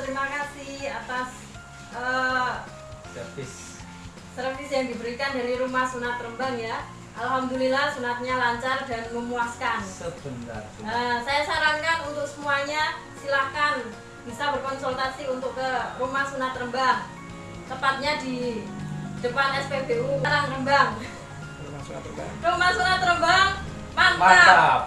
Terima kasih atas uh, servis servis yang diberikan dari rumah sunat Rembang ya. Alhamdulillah sunatnya lancar dan memuaskan. Sebentar. Uh, saya sarankan untuk semuanya silahkan bisa berkonsultasi untuk ke rumah sunat Rembang, tepatnya di depan SPBU Karang Rembang. Rumah sunat Rembang. Rumah sunat Rembang mantap. mantap.